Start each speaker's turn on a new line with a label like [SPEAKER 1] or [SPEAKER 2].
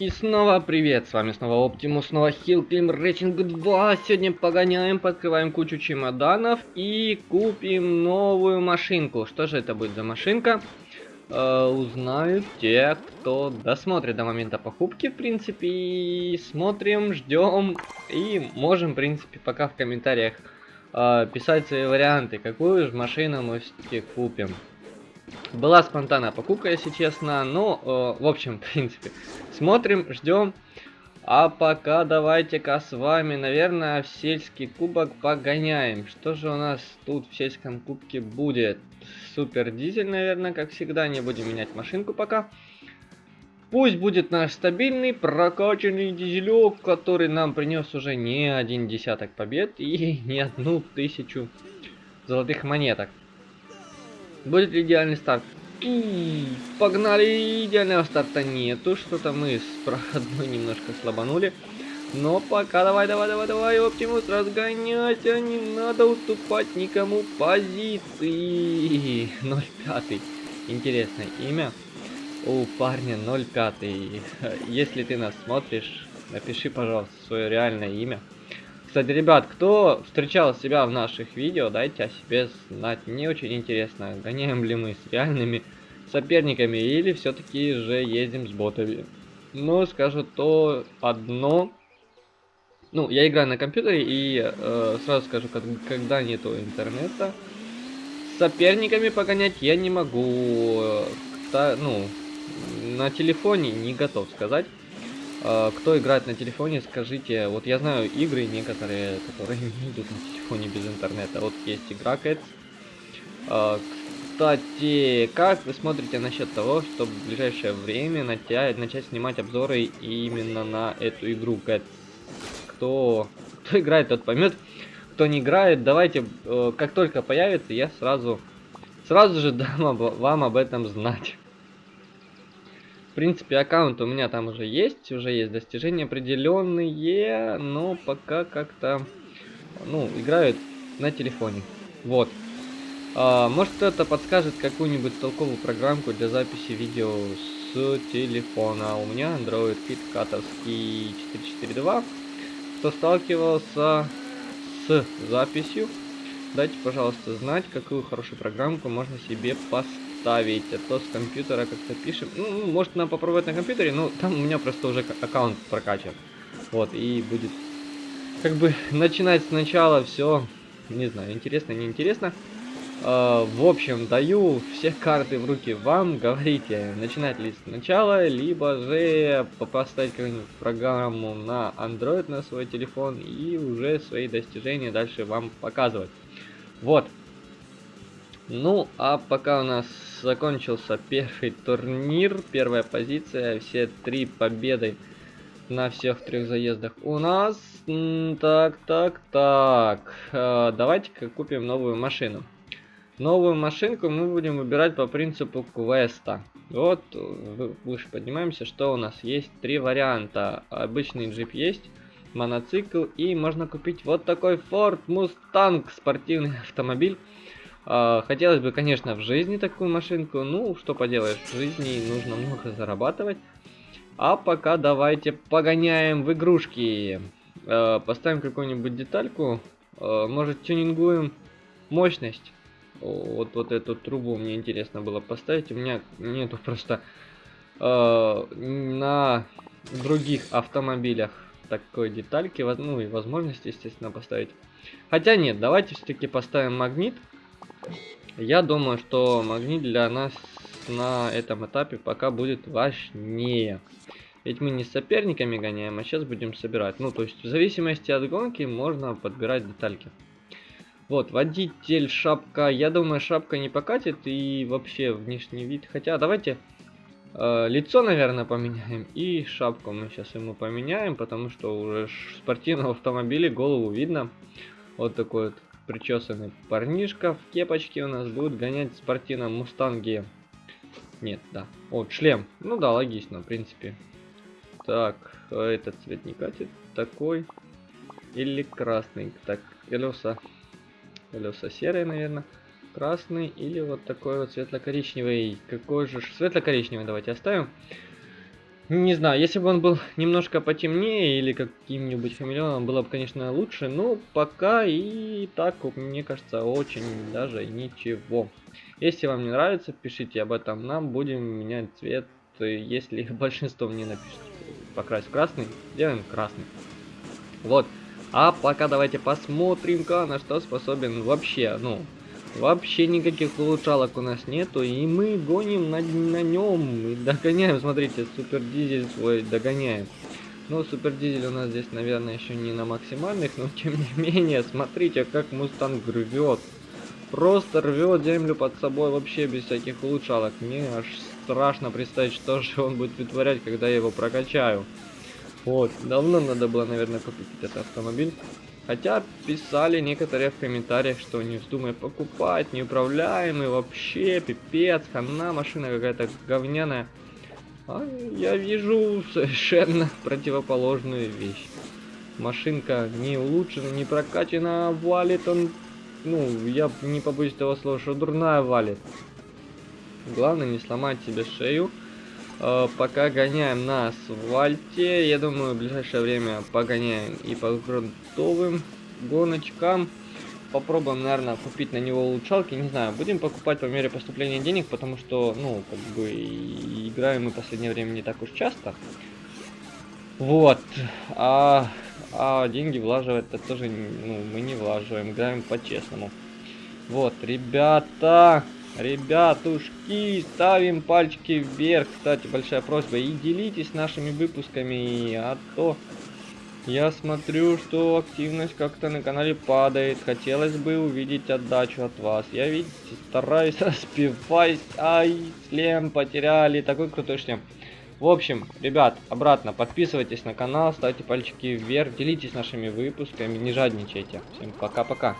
[SPEAKER 1] И снова привет, с вами снова Оптимус, снова Climb Racing 2. Сегодня погоняем, подкрываем кучу чемоданов и купим новую машинку. Что же это будет за машинка? Э, узнают те, кто досмотрит до момента покупки, в принципе. И смотрим, ждем и можем, в принципе, пока в комментариях э, писать свои варианты, какую же машину мы все-таки купим. Была спонтанная покупка, если честно. Но, э, в общем, в принципе, смотрим, ждем. А пока давайте-ка с вами, наверное, в сельский кубок погоняем. Что же у нас тут в сельском кубке будет? Супер дизель, наверное, как всегда. Не будем менять машинку пока. Пусть будет наш стабильный прокачанный дизелек, который нам принес уже не один десяток побед и не одну тысячу золотых монеток. Будет идеальный старт? И погнали! Идеального старта нету. Что-то мы с проходной немножко слабанули. Но пока давай, давай, давай, давай, Оптимус, разгоняйся, не надо уступать никому позиции. 05. Интересное имя. У парня 05. Если ты нас смотришь, напиши, пожалуйста, свое реальное имя. Кстати, ребят, кто встречал себя в наших видео, дайте о себе знать. Мне очень интересно, гоняем ли мы с реальными соперниками или все-таки же ездим с ботами. Но скажу то одно. Ну, я играю на компьютере и э, сразу скажу, как, когда нету интернета, соперниками погонять я не могу. Та, ну, на телефоне не готов сказать. А, кто играет на телефоне, скажите, вот я знаю игры некоторые, которые идут на телефоне без интернета. Вот есть игра Cats. А, кстати, как вы смотрите насчет того, чтобы в ближайшее время начать, начать снимать обзоры именно на эту игру Cats? Кто, кто играет, тот поймет. Кто не играет, давайте, э, как только появится, я сразу, сразу же дам вам об этом знать. В принципе, аккаунт у меня там уже есть, уже есть достижения определенные, но пока как-то, ну, играют на телефоне. Вот. А, может кто-то подскажет какую-нибудь толковую программку для записи видео с телефона. У меня Android Kit катовский 442. Кто сталкивался с записью, дайте, пожалуйста, знать, какую хорошую программку можно себе поставить ставить, а то с компьютера как-то пишем. Ну, может нам попробовать на компьютере, но там у меня просто уже аккаунт прокачан. Вот, и будет как бы начинать сначала все, не знаю, интересно, неинтересно. Uh, в общем, даю все карты в руки вам, говорите, начинать ли сначала, либо же поставить какую-нибудь программу на Android на свой телефон и уже свои достижения дальше вам показывать. Вот. Ну, а пока у нас закончился первый турнир, первая позиция, все три победы на всех трех заездах у нас. Так, так, так. Э, давайте-ка купим новую машину. Новую машинку мы будем выбирать по принципу квеста. Вот, выше поднимаемся, что у нас есть три варианта. Обычный джип есть, моноцикл и можно купить вот такой Ford Mustang, спортивный автомобиль. А, хотелось бы, конечно, в жизни такую машинку. Ну, что поделаешь, в жизни нужно много зарабатывать. А пока давайте погоняем в игрушки. А, поставим какую-нибудь детальку. А, может, тюнингуем мощность. Вот, вот эту трубу мне интересно было поставить. У меня нету просто на других автомобилях такой детальки. Ну и возможности, естественно, поставить. Хотя нет, давайте все-таки поставим магнит. Я думаю, что магнит для нас на этом этапе пока будет важнее. Ведь мы не с соперниками гоняем, а сейчас будем собирать. Ну, то есть, в зависимости от гонки можно подбирать детальки. Вот, водитель, шапка. Я думаю, шапка не покатит и вообще внешний вид. Хотя, давайте э, лицо, наверное, поменяем. И шапку мы сейчас ему поменяем, потому что уже в спортивном автомобиле голову видно. Вот такой вот причесанный парнишка в кепочке у нас будет гонять в спортивном мустанге. Нет, да. Вот, шлем. Ну да, логично, в принципе. Так, этот цвет не катит. Такой. Или красный. Так, колеса. Колеса серые, наверное. Красный или вот такой вот светло-коричневый. Какой же светло-коричневый давайте оставим. Не знаю, если бы он был немножко потемнее или каким-нибудь хамелеоном, было бы, конечно, лучше, но пока и так, мне кажется, очень даже ничего. Если вам не нравится, пишите об этом нам, будем менять цвет, если большинство мне напишет покрасить красный, делаем красный. Вот. А пока давайте посмотрим-ка, на что способен вообще, ну, Вообще никаких улучшалок у нас нету, и мы гоним на, на нем и догоняем. Смотрите, супер дизель свой догоняем. Ну, супер дизель у нас здесь, наверное, еще не на максимальных, но тем не менее, смотрите, как Мустанг рвет. Просто рвет землю под собой вообще без всяких улучшалок. Мне аж страшно представить, что же он будет вытворять, когда я его прокачаю. Вот, давно надо было, наверное, купить этот автомобиль. Хотя писали некоторые в комментариях, что не вздумай покупать, неуправляемый, вообще пипец, хана, машина какая-то говняная. А я вижу совершенно противоположную вещь. Машинка не улучшена, не прокачана, валит он, ну, я не побоюсь этого слова, что дурная валит. Главное не сломать себе шею. Э, пока гоняем на асфальте. Я думаю, в ближайшее время погоняем и по грунтовым гоночкам. Попробуем, наверное, купить на него улучшалки. Не знаю, будем покупать по мере поступления денег, потому что, ну, как бы, играем мы в последнее время не так уж часто. Вот. А, а деньги влаживать это тоже, ну, мы не влаживаем, играем по-честному. Вот, ребята, Ребятушки, ставим пальчики вверх. Кстати, большая просьба. И делитесь нашими выпусками. А то я смотрю, что активность как-то на канале падает. Хотелось бы увидеть отдачу от вас. Я, видите, стараюсь распевать. Ай, шлем потеряли. Такой крутой шлем. В общем, ребят, обратно подписывайтесь на канал, ставьте пальчики вверх, делитесь нашими выпусками, не жадничайте. Всем пока-пока.